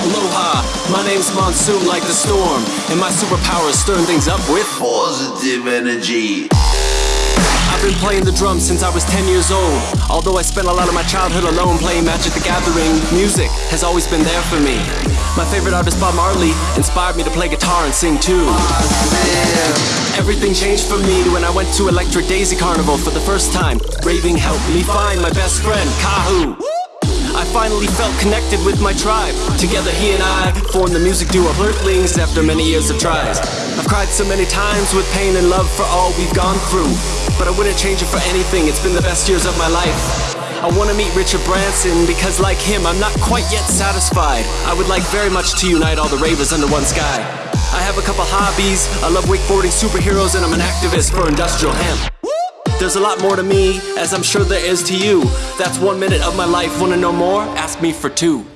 Aloha, my name's Monsoon like the storm, and my superpower is stirring things up with Positive energy. I've been playing the drums since I was 10 years old. Although I spent a lot of my childhood alone playing Magic the Gathering, music has always been there for me. My favorite artist, Bob Marley, inspired me to play guitar and sing too. Everything changed for me when I went to Electric Daisy Carnival for the first time. Raving helped me find my best friend, Kahu. I finally felt connected with my tribe. Together, he and I formed the music duo Flirtlings after many years of tries. I've cried so many times with pain and love for all we've gone through. But I wouldn't change it for anything, it's been the best years of my life. I wanna meet Richard Branson because, like him, I'm not quite yet satisfied. I would like very much to unite all the ravers under one sky. I have a couple hobbies, I love wakeboarding superheroes, and I'm an activist for industrial hemp. There's a lot more to me, as I'm sure there is to you. That's one minute of my life. Wanna know more? Ask me for two.